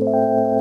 you.